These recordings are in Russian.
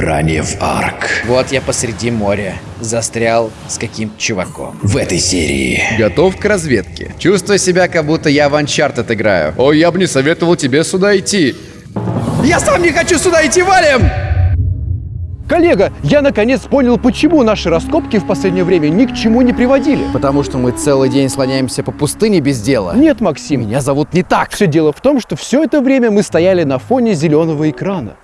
Ранее в Арк. Вот я посреди моря. Застрял с каким-то чуваком. В этой серии. Готов к разведке. Чувствую себя, как будто я в Uncharted играю. О, я бы не советовал тебе сюда идти. Я сам не хочу сюда идти, валим! Коллега, я наконец понял, почему наши раскопки в последнее время ни к чему не приводили. Потому что мы целый день слоняемся по пустыне без дела. Нет, Максим, Меня зовут не так. все дело в том, что все это время мы стояли на фоне зеленого экрана.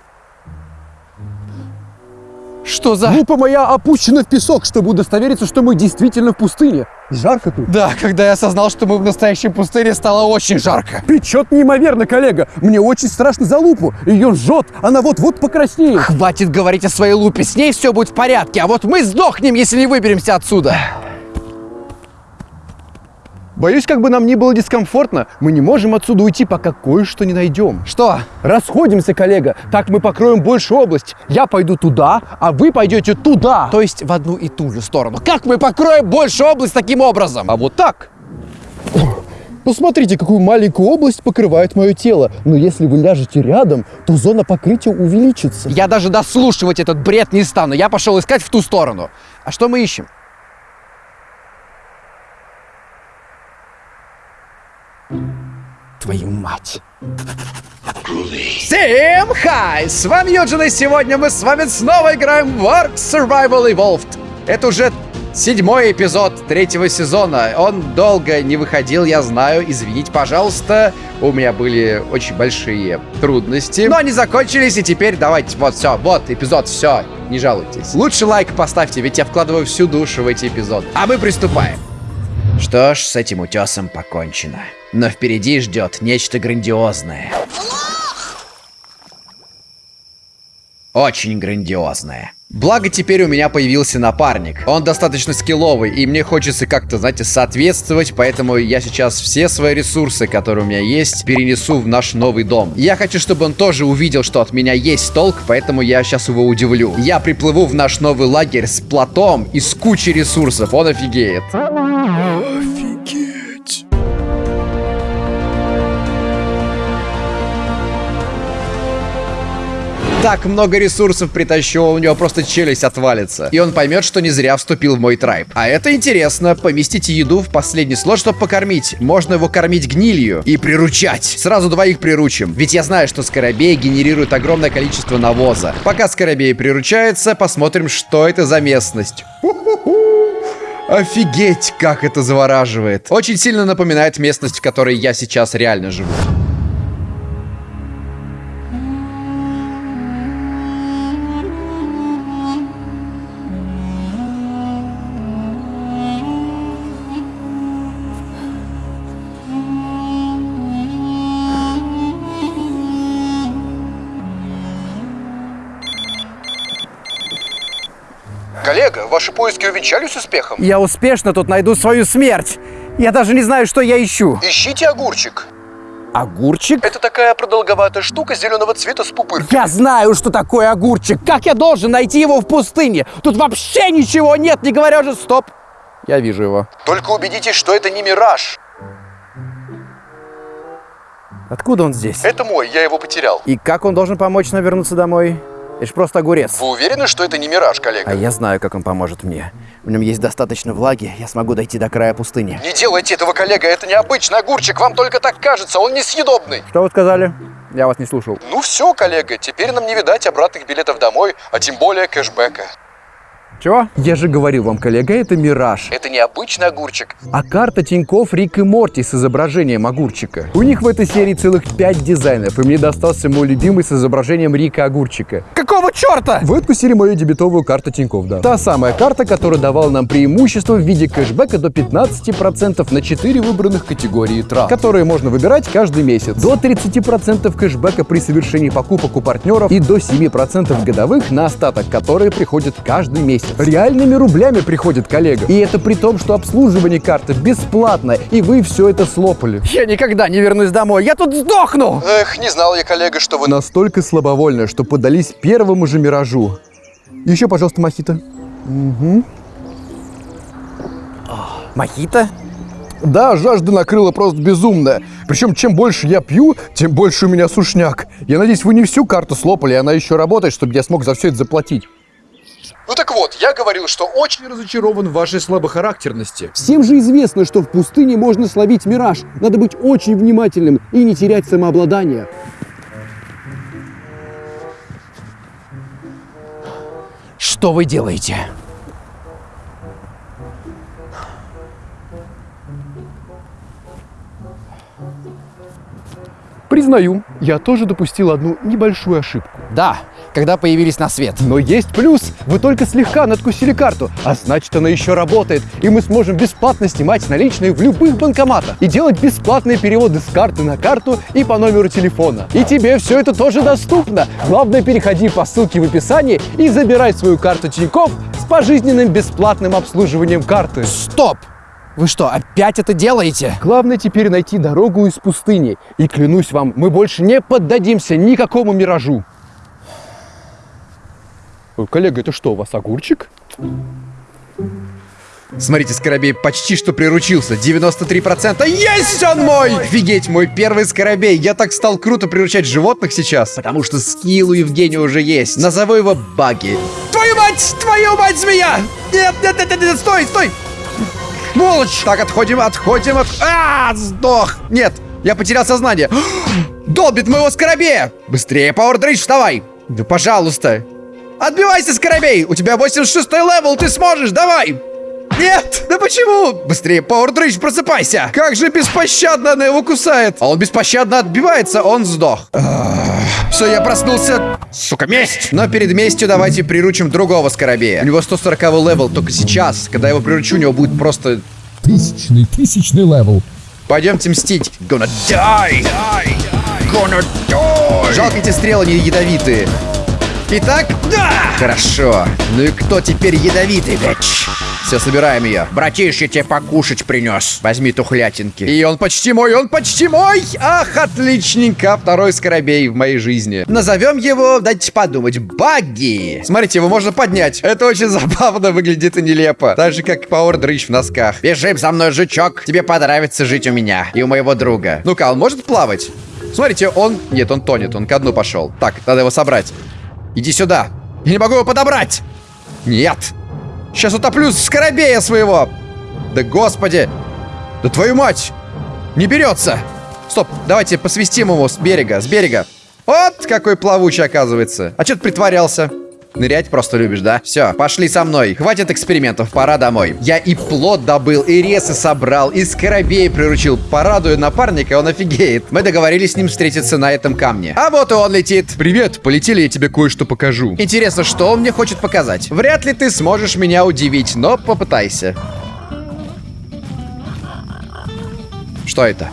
Что за... Группа моя опущена в песок, чтобы удостовериться, что мы действительно в пустыне. Жарко тут. Да, когда я осознал, что мы в настоящей пустыне, стало очень жарко. Печет неимоверно, коллега. Мне очень страшно за лупу. Ее жжет, она вот-вот покраснеет. Хватит говорить о своей лупе, с ней все будет в порядке, а вот мы сдохнем, если не выберемся отсюда. Боюсь, как бы нам ни было дискомфортно, мы не можем отсюда уйти, пока кое-что не найдем. Что? Расходимся, коллега. Так мы покроем большую область. Я пойду туда, а вы пойдете туда. То есть в одну и ту же сторону. Как мы покроем больше область таким образом? А вот так. Посмотрите, какую маленькую область покрывает мое тело. Но если вы ляжете рядом, то зона покрытия увеличится. Я даже дослушивать этот бред не стану. Я пошел искать в ту сторону. А что мы ищем? Твою мать. Всем хай! С вами Юджин, и сегодня мы с вами снова играем в Ark Survival Evolved. Это уже седьмой эпизод третьего сезона. Он долго не выходил, я знаю. Извините, пожалуйста. У меня были очень большие трудности. Но они закончились, и теперь давайте, вот, все, вот, эпизод, все, не жалуйтесь. Лучше лайк поставьте, ведь я вкладываю всю душу в эти эпизоды. А мы приступаем. Что ж, с этим утесом покончено. Но впереди ждет нечто грандиозное. Очень грандиозное. Благо теперь у меня появился напарник. Он достаточно скилловый, и мне хочется как-то, знаете, соответствовать, поэтому я сейчас все свои ресурсы, которые у меня есть, перенесу в наш новый дом. Я хочу, чтобы он тоже увидел, что от меня есть толк, поэтому я сейчас его удивлю. Я приплыву в наш новый лагерь с платом и с кучей ресурсов, он офигеет. Так много ресурсов притащу, у него просто челюсть отвалится. И он поймет, что не зря вступил в мой трайб. А это интересно. Поместите еду в последний слот, чтобы покормить. Можно его кормить гнилью и приручать. Сразу двоих приручим. Ведь я знаю, что скоробей генерирует огромное количество навоза. Пока скоробей приручается, посмотрим, что это за местность. Офигеть, как это завораживает. Очень сильно напоминает местность, в которой я сейчас реально живу. Коллега, ваши поиски увенчались успехом? Я успешно тут найду свою смерть. Я даже не знаю, что я ищу. Ищите огурчик. Огурчик? Это такая продолговатая штука зеленого цвета с пупыркой. Я знаю, что такое огурчик. Как я должен найти его в пустыне? Тут вообще ничего нет, не говоря же... Стоп. Я вижу его. Только убедитесь, что это не мираж. Откуда он здесь? Это мой, я его потерял. И как он должен помочь нам вернуться домой? Это ж просто огурец. Вы уверены, что это не мираж, коллега? А я знаю, как он поможет мне. В нем есть достаточно влаги, я смогу дойти до края пустыни. Не делайте этого, коллега, это необычный огурчик, вам только так кажется, он несъедобный. Что вы сказали? Я вас не слушал. Ну все, коллега, теперь нам не видать обратных билетов домой, а тем более кэшбэка. Чего? Я же говорил вам, коллега, это мираж. Это необычный огурчик. А карта Тиньков Рик и Морти с изображением огурчика. У них в этой серии целых пять дизайнов, и мне достался мой любимый с изображением Рика Огурчика. Какого черта? Вы откусили мою дебетовую карту Тиньков, да. Та самая карта, которая давала нам преимущество в виде кэшбэка до 15% на 4 выбранных категории трат, которые можно выбирать каждый месяц. До 30% кэшбэка при совершении покупок у партнеров и до 7% годовых на остаток, которые приходят каждый месяц. Реальными рублями приходит коллега. И это при том, что обслуживание карты бесплатно, и вы все это слопали. Я никогда не вернусь домой, я тут сдохну! Эх, не знал я, коллега, что вы... Настолько слабовольно, что подались первому же миражу. Еще, пожалуйста, мохито. Мохито? Да, жажда накрыла просто безумная. Причем, чем больше я пью, тем больше у меня сушняк. Я надеюсь, вы не всю карту слопали, она еще работает, чтобы я смог за все это заплатить. Ну так вот, я говорил, что очень разочарован в вашей слабохарактерности. Всем же известно, что в пустыне можно словить мираж. Надо быть очень внимательным и не терять самообладание. Что вы делаете? Признаю, я тоже допустил одну небольшую ошибку. Да, когда появились на свет. Но есть плюс. Вы только слегка надкусили карту, а значит она еще работает, и мы сможем бесплатно снимать наличные в любых банкоматах и делать бесплатные переводы с карты на карту и по номеру телефона. И тебе все это тоже доступно. Главное, переходи по ссылке в описании и забирай свою карту Тинькофф с пожизненным бесплатным обслуживанием карты. Стоп! Вы что, опять это делаете? Главное теперь найти дорогу из пустыни. И клянусь вам, мы больше не поддадимся никакому миражу. Ой, коллега, это что, у вас огурчик? Смотрите, Скоробей почти что приручился. 93%. Есть он мой! Офигеть, мой первый Скоробей. Я так стал круто приручать животных сейчас, потому что скилл у Евгения уже есть. Назову его Багги. Твою мать! Твою мать, змея! Нет, нет, нет, нет, нет, стой, стой! Сволочь! Так, отходим, отходим, от... А, сдох! Нет, я потерял сознание. Долбит моего Скоробея! Быстрее, Дрищ, вставай! Да пожалуйста! Отбивайся, Скоробей! У тебя 86 level, ты сможешь, давай! Нет! Да почему? Быстрее, Power Дрищ, просыпайся! Как же беспощадно она его кусает! А он беспощадно отбивается, он сдох. Все, я проснулся. Сука, месть! Но перед местью давайте приручим другого Скоробея. У него 140 level, только сейчас, когда я его приручу, у него будет просто... Тысячный, тысячный level. Пойдемте мстить. Gonna die! Gonna die! Жалко, эти стрелы не ядовитые. Итак, да! Хорошо. Ну и кто теперь ядовитый, bitch? Все, собираем ее. Братиш, я тебе покушать принес. Возьми тухлятинки. И он почти мой, он почти мой! Ах, отличненько. Второй скоробей в моей жизни. Назовем его, дайте подумать, Багги. Смотрите, его можно поднять. Это очень забавно выглядит и нелепо. Так же, как Power Дрищ в носках. Бежим за мной, жучок. Тебе понравится жить у меня и у моего друга. Ну-ка, он может плавать? Смотрите, он... Нет, он тонет, он ко дну пошел. Так, надо его собрать. Иди сюда. Я не могу его подобрать. Нет. Сейчас утоплю скоробея своего. Да господи. Да твою мать. Не берется. Стоп, давайте посвистим его с берега, с берега. Вот какой плавучий оказывается. А что ты притворялся? Нырять просто любишь, да? Все, пошли со мной. Хватит экспериментов, пора домой. Я и плод добыл, и ресы собрал, и скоробей приручил. Порадую напарника, он офигеет. Мы договорились с ним встретиться на этом камне. А вот и он летит. Привет, полетели, я тебе кое-что покажу. Интересно, что он мне хочет показать? Вряд ли ты сможешь меня удивить, но попытайся. Что это?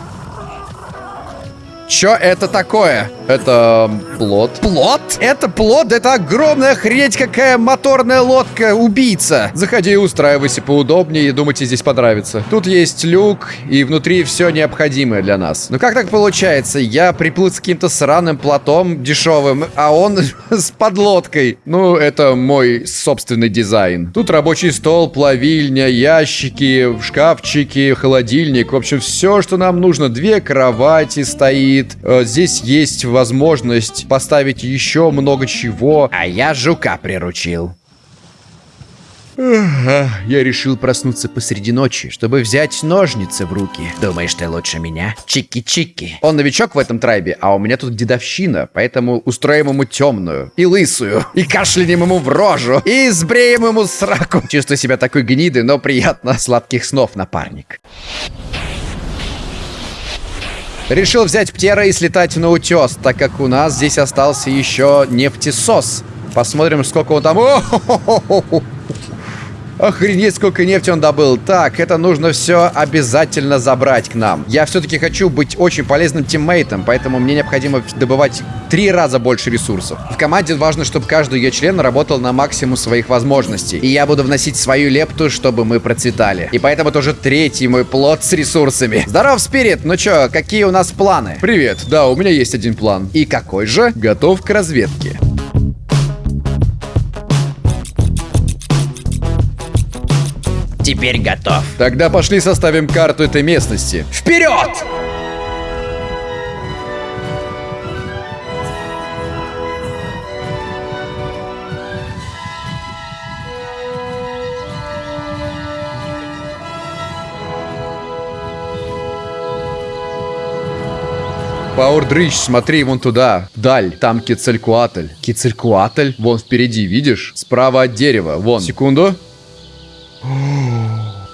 Чё это такое? Это плод. Плод? Это плод? Это огромная хрень, какая моторная лодка, убийца. Заходи и устраивайся поудобнее, и думаю, тебе здесь понравится. Тут есть люк, и внутри все необходимое для нас. Ну как так получается? Я приплыл с каким-то сраным плотом дешевым, а он с подлодкой. Ну, это мой собственный дизайн. Тут рабочий стол, плавильня, ящики, шкафчики, холодильник. В общем, все, что нам нужно. Две кровати стоит. Э, Здесь есть возможность поставить еще много чего. А я жука приручил. Ага, Я решил проснуться посреди ночи, чтобы взять ножницы в руки. Думаешь, ты лучше меня? Чики-чики. Он новичок в этом трайбе, а у меня тут дедовщина, поэтому устроим ему темную и лысую, и кашлянем ему в рожу, и сбреем ему сраку. Чувствую себя такой гнидой, но приятно. Сладких снов, напарник. Решил взять птера и слетать на утес, так как у нас здесь остался еще нефтесос. Посмотрим, сколько он там... О-хо-хо-хо-хо. Охренеть, сколько нефти он добыл. Так, это нужно все обязательно забрать к нам. Я все-таки хочу быть очень полезным тиммейтом, поэтому мне необходимо добывать три раза больше ресурсов. В команде важно, чтобы каждый ее член работал на максимум своих возможностей. И я буду вносить свою лепту, чтобы мы процветали. И поэтому это уже третий мой плод с ресурсами. Здоров, Спирит! Ну чё, какие у нас планы? Привет, да, у меня есть один план. И какой же? Готов к разведке. Теперь готов. Тогда пошли составим карту этой местности. Вперед! Пауэрдрыч, смотри вон туда, вдаль, там Кицелькуатль. Кицелькуатль? Вон впереди, видишь? Справа от дерева, вон. Секунду.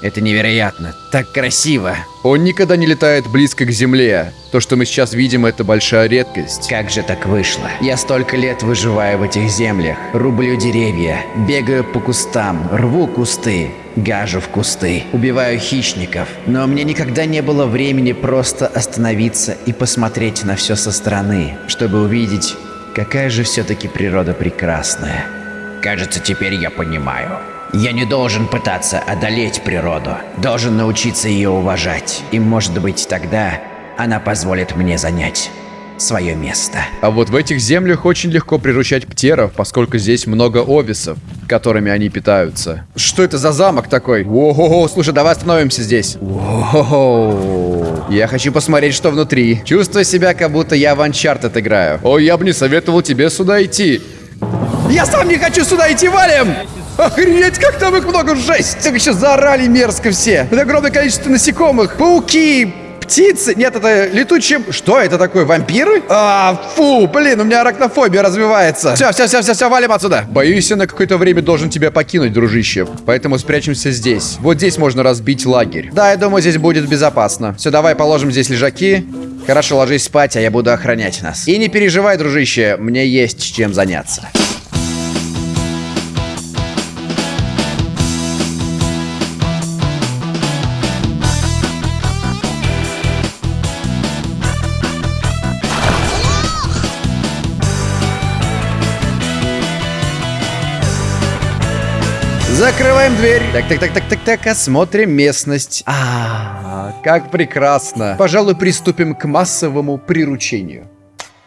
Это невероятно. Так красиво. Он никогда не летает близко к земле. То, что мы сейчас видим, это большая редкость. Как же так вышло? Я столько лет выживаю в этих землях. Рублю деревья, бегаю по кустам, рву кусты, гажу в кусты, убиваю хищников. Но мне никогда не было времени просто остановиться и посмотреть на все со стороны, чтобы увидеть, какая же все-таки природа прекрасная. Кажется, теперь я понимаю. Я не должен пытаться одолеть природу. Должен научиться ее уважать. И может быть тогда она позволит мне занять свое место. А вот в этих землях очень легко приручать птеров, поскольку здесь много овисов, которыми они питаются. Что это за замок такой? Ого, слушай, давай остановимся здесь. Ого, я хочу посмотреть, что внутри. Чувствую себя, как будто я в Uncharted играю. Ой, я бы не советовал тебе сюда идти. Я сам не хочу сюда идти, валим! Охренеть, как там их много, жесть! Так еще заорали мерзко все. Это огромное количество насекомых, пауки, птицы. Нет, это летучие... Что это такое, вампиры? А, фу, блин, у меня арахнофобия развивается. Все, все, все, все, все, валим отсюда. Боюсь, я на какое-то время должен тебя покинуть, дружище. Поэтому спрячемся здесь. Вот здесь можно разбить лагерь. Да, я думаю, здесь будет безопасно. Все, давай положим здесь лежаки. Хорошо, ложись спать, а я буду охранять нас. И не переживай, дружище, мне есть чем заняться. Закрываем дверь. Так, так, так, так, так, так, осмотрим местность. А, как прекрасно. Пожалуй, приступим к массовому приручению.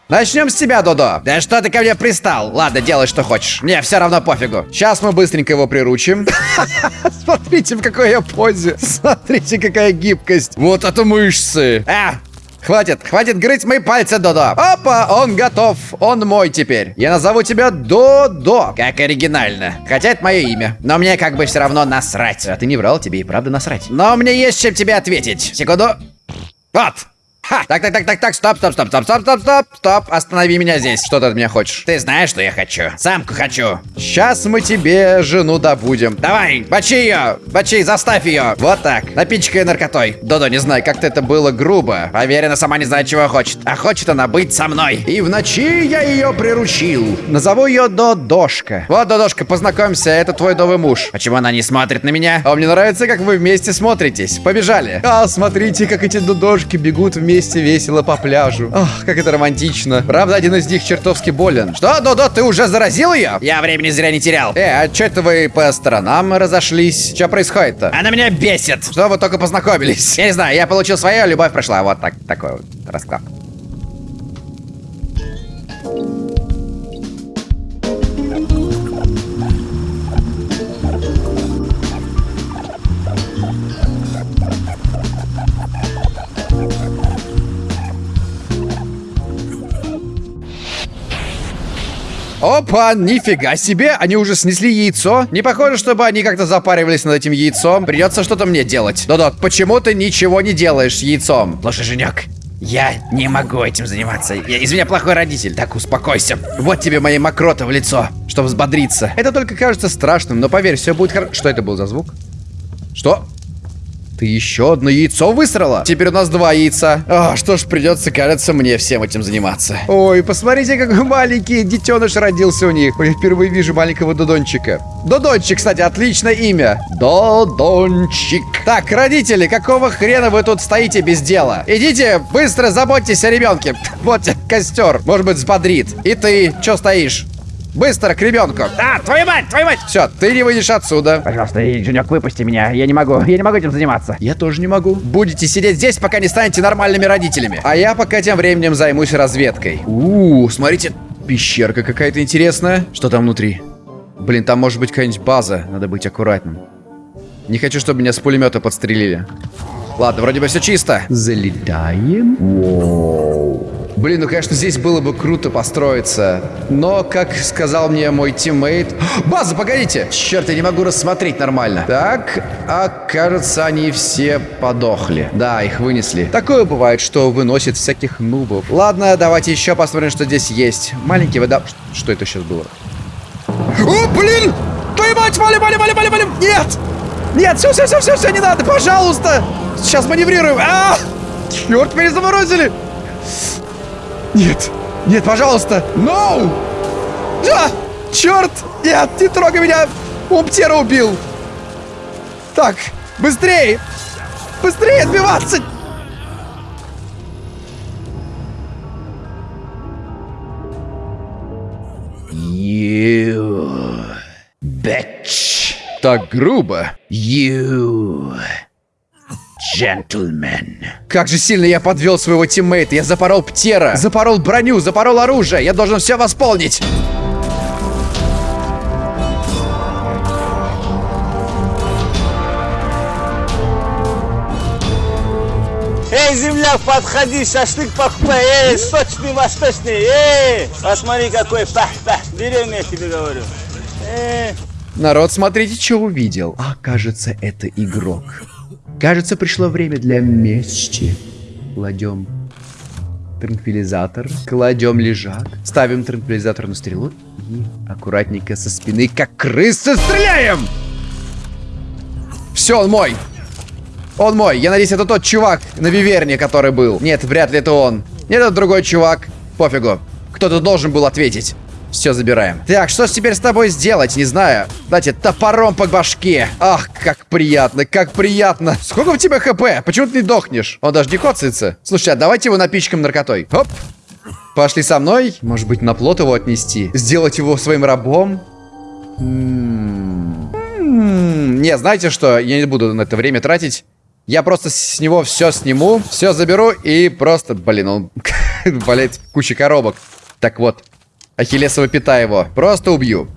Начнем с тебя, Додо. Да что ты ко мне пристал? Ладно, делай, что хочешь. Мне все равно пофигу. Сейчас мы быстренько его приручим. Смотрите, в какой я позе. Смотрите, какая гибкость. Вот это мышцы. А, Хватит, хватит грызть мои пальцы, Додо. Опа, он готов. Он мой теперь. Я назову тебя Додо. Как оригинально. Хотя это мое имя. Но мне как бы все равно насрать. А ты не врал, тебе и правда насрать. Но мне есть чем тебе ответить. Секунду. Вот. Так, так, так, так, так, стоп, стоп, стоп, стоп, стоп, стоп, стоп, стоп, останови меня здесь. Что ты от меня хочешь? Ты знаешь, что я хочу. Самку хочу. Сейчас мы тебе жену добудем. Давай, бачи ее, бачи, заставь ее. Вот так, напичкай наркотой. Додо, не знаю, как-то это было грубо. Поверь, сама не знает, чего хочет. А хочет она быть со мной. И в ночи я ее приручил. Назову ее Додошка. Вот, Додошка, познакомься, это твой новый муж. Почему она не смотрит на меня? А мне нравится, как вы вместе смотритесь. Побежали. А, смотрите, как эти Додошки бегут вместе весело по пляжу. Ох, как это романтично. Правда, один из них чертовски болен. Что, Додо, ты уже заразил ее? Я времени зря не терял. Э, а что это вы по сторонам разошлись? Что происходит-то? Она меня бесит. Что вы только познакомились? Я не знаю, я получил свое, любовь прошла. Вот так, такой вот расклад. Опа, нифига себе, они уже снесли яйцо. Не похоже, чтобы они как-то запаривались над этим яйцом. Придется что-то мне делать. Додо, почему ты ничего не делаешь с яйцом? Слушай, Женек, я не могу этим заниматься. Я, из меня плохой родитель. Так, успокойся. Вот тебе мои мокроты в лицо, чтобы взбодриться. Это только кажется страшным, но поверь, все будет хорошо. Что это был за звук? Что? Ты еще одно яйцо высрала? Теперь у нас два яйца. А, что ж, придется, кажется, мне всем этим заниматься. Ой, посмотрите, какой маленький детеныш родился у них. Ой, я впервые вижу маленького Додончика. Додончик, кстати, отличное имя. Додончик. Так, родители, какого хрена вы тут стоите без дела? Идите, быстро заботьтесь о ребенке. Вот костер. Может быть, взбодрит. И ты, что стоишь? Быстро к ребенку. А, твою мать, твою мать! Все, ты не выйдешь отсюда. Пожалуйста, Женек, выпусти меня. Я не могу, я не могу этим заниматься. Я тоже не могу. Будете сидеть здесь, пока не станете нормальными родителями. А я пока тем временем займусь разведкой. У, смотрите, пещерка какая-то интересная. Что там внутри? Блин, там может быть какая-нибудь база. Надо быть аккуратным. Не хочу, чтобы меня с пулемета подстрелили. Ладно, вроде бы все чисто. Залетаем. Воу. Блин, ну, конечно, здесь было бы круто построиться. Но, как сказал мне мой тиммейт... База, погодите! Черт, я не могу рассмотреть нормально. Так, а кажется, они все подохли. Да, их вынесли. Такое бывает, что выносит всяких нубов. Ладно, давайте еще посмотрим, что здесь есть. Маленький вода... Что это сейчас было? О, блин! Твою мать, валим, валим, валим, валим, валим! Нет! Нет, все, все, все, все, все, не надо, пожалуйста! Сейчас маневрируем. А! Черт, меня заморозили! Нет, нет, пожалуйста! No! Да! Черт! Нет, не трогай меня! Он птера убил! Так, быстрее! Быстрее отбиваться! You bitch. Так грубо. You gentleman. Как же сильно я подвел своего тиммейта. Я запорол птера, запорол броню, запорол оружие. Я должен все восполнить. Эй, земляк, подходи, шашлык покупай, эй, сочный, восточный, эй, посмотри, какой пах-пах, деревня, я тебе говорю. Эй. Народ, смотрите, что увидел. А, кажется, это игрок. Кажется, пришло время для мести. Кладем транквилизатор, кладем лежак, ставим транквилизатор на стрелу и аккуратненько со спины, как крысы, стреляем! Все, он мой. Он мой. Я надеюсь, это тот чувак на Виверне, который был. Нет, вряд ли это он. Нет, это другой чувак. Пофигу. Кто-то должен был ответить. Все забираем. Так, что ж теперь с тобой сделать? Не знаю. Дайте топором по башке. Ах, как приятно, как приятно. Сколько у тебя хп? Почему ты не дохнешь? Он даже не коцается. Слушай, а давайте его напичкам наркотой. Хоп. Пошли со мной. Может быть, на плот его отнести? Сделать его своим рабом? М-м-м. М-м. Не, знаете что? Я не буду на это время тратить. Я просто с него все сниму, все заберу и просто, блин, он болеет куча коробок. Так вот, Ахиллесова пята его. Просто убью.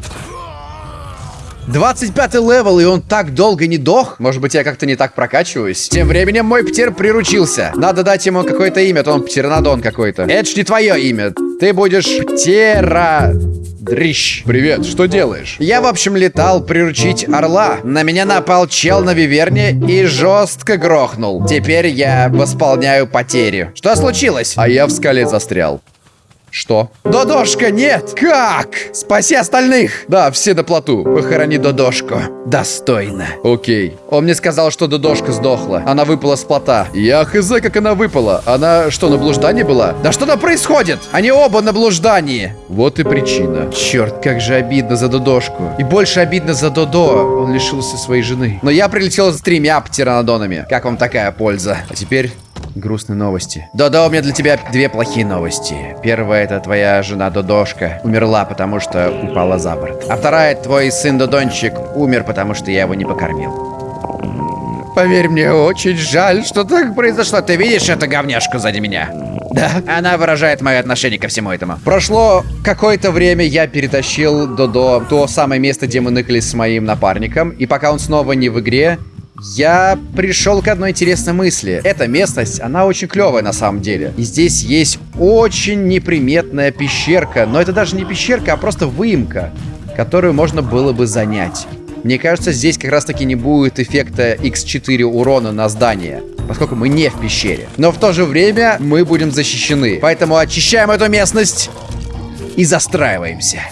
25 level, и он так долго не дох? Может быть, я как-то не так прокачиваюсь? Тем временем мой птер приручился. Надо дать ему какое-то имя, то он птернодон какой-то. Это ж не твое имя. Ты будешь птера... Дрищ. Привет, что делаешь? Я, в общем, летал приручить орла. На меня напал чел на виверне и жестко грохнул. Теперь я восполняю потери. Что случилось? А я в скале застрял. Что? Додошка, нет! Как? Спаси остальных! Да, все на плоту. Похорони Додошку. Достойно. Окей. Он мне сказал, что Додошка сдохла. Она выпала с плота. Я хз, как она выпала. Она что, на блуждании была? Да что там происходит? Они оба на блуждании. Вот и причина. Черт, как же обидно за Додошку. И больше обидно за Додо. Он лишился своей жены. Но я прилетел с тремя птеранодонами. Как вам такая польза? А теперь грустные новости. Додо, у меня для тебя две плохие новости. Первая, это твоя жена Додошка умерла, потому что упала за борт. А вторая, твой сын Додончик умер, потому что я его не покормил. Поверь мне, очень жаль, что так произошло. Ты видишь эту говняшку сзади меня? Да. Она выражает мое отношение ко всему этому. Прошло какое-то время, я перетащил Додо в то самое место, где мы ныкались с моим напарником. И пока он снова не в игре, я пришел к одной интересной мысли. Эта местность, она очень клевая на самом деле. И здесь есть очень неприметная пещерка. Но это даже не пещерка, а просто выемка, которую можно было бы занять. Мне кажется, здесь как раз таки не будет эффекта x4 урона на здание, поскольку мы не в пещере. Но в то же время мы будем защищены. Поэтому очищаем эту местность и застраиваемся.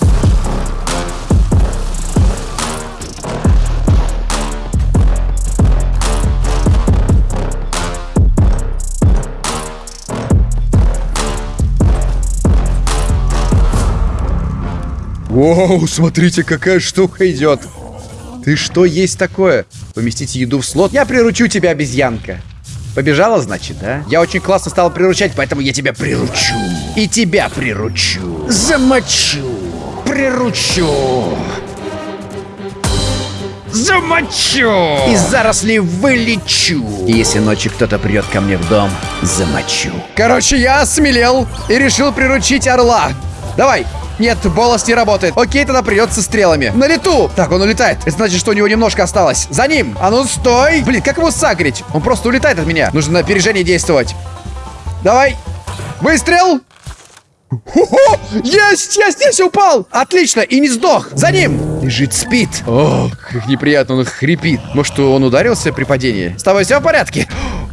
Воу, смотрите, какая штука идет. Ты что есть такое? Поместите еду в слот? Я приручу тебя, обезьянка. Побежала, значит, да? Я очень классно стал приручать, поэтому я тебя приручу. И тебя приручу. Замочу. Приручу. Замочу! Из зарослей вылечу! И если ночью кто-то придет ко мне в дом, замочу. Короче, я осмелел и решил приручить орла. Давай, Нет, болос не работает. Окей, тогда придется стрелами. На лету! Так, он улетает. Это значит, что у него немножко осталось. За ним! А ну стой! Блин, как его сагрить? Он просто улетает от меня. Нужно на опережение действовать. Давай! Выстрел! Хо-хо! Есть! Есть! Есть! Упал! Отлично! И не сдох! За ним! Лежит, спит. О, как неприятно, он хрипит. Может, он ударился при падении? С тобой все в порядке?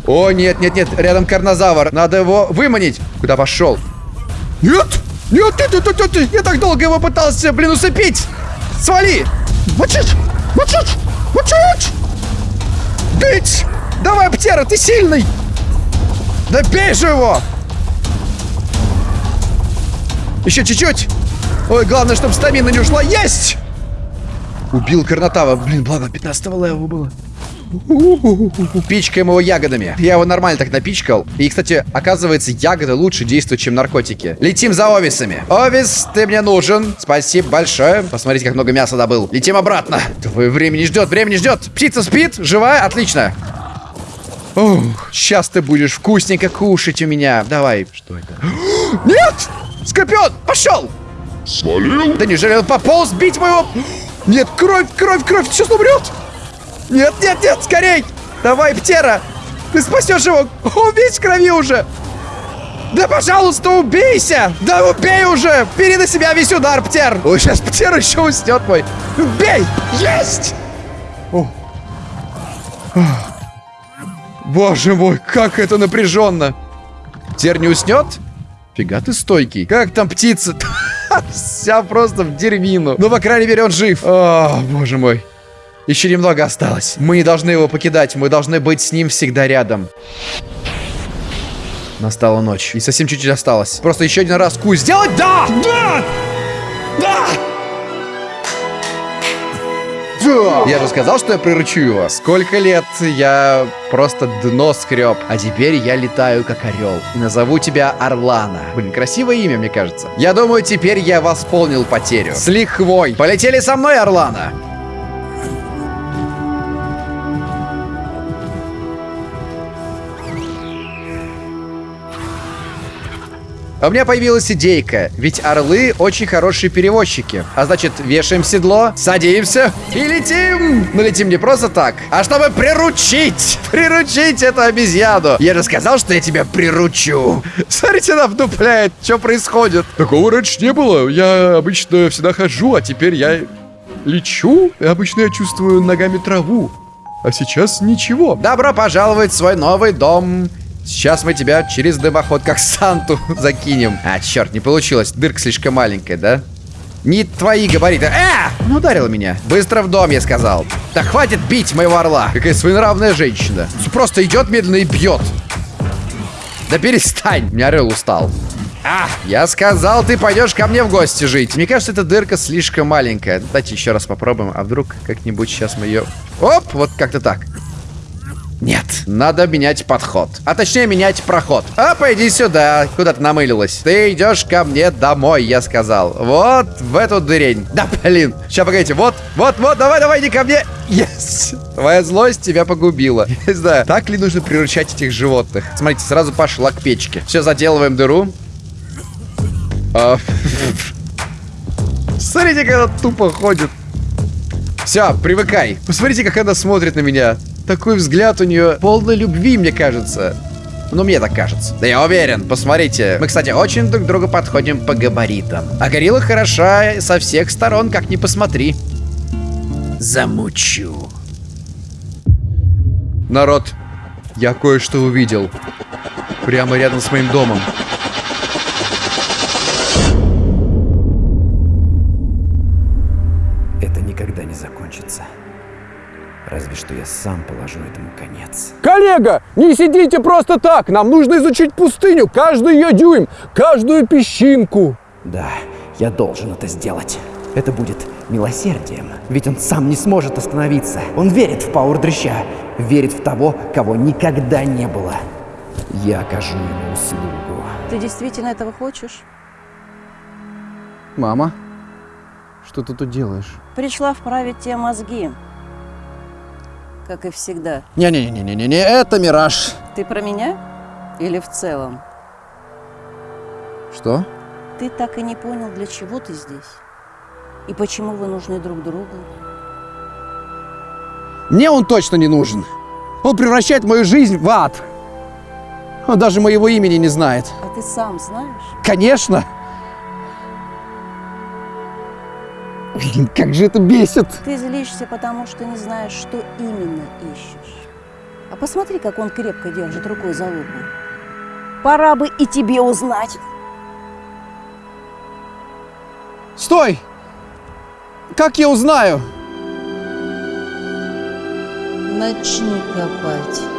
О, нет, нет, нет, рядом карнозавр. Надо его выманить. Куда пошел? Нет! Нет, нет, нет, нет, нет, я так долго его пытался, блин, усыпить! Свали! Мочить! Мочить! Мочить! Бить! Давай, Птера, ты сильный! Да бей же его! Еще чуть-чуть! Ой, главное, чтобы стамина не ушла. Есть! Убил Карнатава. Блин, благо 15 левела было. Пичкаем его ягодами. Я его нормально так напичкал. И, кстати, оказывается, ягоды лучше действуют, чем наркотики. Летим за Овисами. Овис, ты мне нужен. Спасибо большое. Посмотрите, как много мяса добыл. Летим обратно. Твое времени ждет, времени ждет. Птица спит, живая, отлично. Ух, сейчас ты будешь вкусненько кушать у меня. Давай. Что это? Нет! Скорпион, пошел! Свалил? Да неужели он пополз бить моего... Нет, кровь, кровь, кровь, сейчас умрет! Нет, нет, нет, скорей! Давай, Птера! Ты спасешь его! Он в крови уже! Да, пожалуйста, убейся! Да убей уже! Бери на себя весь удар, Птер! Ой, сейчас Птер еще уснет мой! Бей! Есть! О. Боже мой, как это напряженно! Птер не уснет? Фига ты стойкий. Как там птица? Вся просто в дерьмину. Ну, по крайней мере, он жив. О, боже мой. Еще немного осталось. Мы не должны его покидать. Мы должны быть с ним всегда рядом. Настала ночь. И совсем чуть-чуть осталось. Просто еще один раз кусь сделать. Да! Да! Да! Да! Я же сказал, что я приручу его. Сколько лет я просто дно скреб. А теперь я летаю как орел. И назову тебя Орлана. Блин, красивое имя, мне кажется. Я думаю, теперь я восполнил потерю. С лихвой. Полетели со мной, Орлана. У меня появилась идейка, ведь орлы очень хорошие перевозчики. А значит, вешаем седло, садимся и летим. Но летим не просто так, а чтобы приручить. Приручить эту обезьяну. Я же сказал, что я тебя приручу. Смотрите, она вдупляет. Что происходит? Такого раньше не было. Я обычно всегда хожу, а теперь я лечу. Обычно я чувствую ногами траву. А сейчас ничего. Добро пожаловать в свой новый дом. Сейчас мы тебя через дымоход как Санту закинем. А, черт, не получилось. Дырка слишком маленькая, да? Не твои габариты. Э! Ну, ударила меня. Быстро в дом, я сказал. Да хватит бить моего орла. Какая своенравная женщина. Просто идет медленно и бьет. Да перестань. Меня орел устал. А, я сказал, ты пойдешь ко мне в гости жить. Мне кажется, эта дырка слишком маленькая. Давайте еще раз попробуем. А вдруг как-нибудь сейчас мы ее... Оп, вот как-то так. Нет, надо менять подход. А точнее, менять проход. А, пойди сюда. Куда ты намылилась? Ты идешь ко мне домой, я сказал. Вот в эту дырень. Да, блин. Сейчас, погодите. Вот, вот, вот. Давай, давай, иди ко мне. Yes. Твоя злость тебя погубила. Не знаю, так ли нужно приручать этих животных. Смотрите, сразу пошла к печке. Все, заделываем дыру. А, Смотрите, как она тупо ходит. Все, привыкай. Посмотрите, как она смотрит на меня. Такой взгляд у нее полной любви, мне кажется. Ну, мне так кажется. Да я уверен, посмотрите. Мы, кстати, очень друг к другу подходим по габаритам. А горилла хороша со всех сторон, как ни посмотри. Замучу. Народ, я кое-что увидел. Прямо рядом с моим домом. Сам положу этому конец. Коллега, не сидите просто так. Нам нужно изучить пустыню, каждый ее дюйм, каждую песчинку. Да, я должен это сделать. Это будет милосердием. Ведь он сам не сможет остановиться. Он верит в Пауэр Дрыща. Верит в того, кого никогда не было. Я окажу ему услугу. Ты действительно этого хочешь? Мама, что ты тут делаешь? Пришла вправить те мозги. Как и всегда. Не-не-не-не-не, это мираж. Ты про меня? Или в целом? Что? Ты так и не понял, для чего ты здесь? И почему вы нужны друг другу? Мне он точно не нужен. Он превращает мою жизнь в ад. Он даже моего имени не знает. А ты сам знаешь? Конечно. Блин, как же это бесит. Ты злишься, потому что не знаешь, что именно ищешь. А посмотри, как он крепко держит рукой за луку. Пора бы и тебе узнать. Стой! Как я узнаю? Начни копать.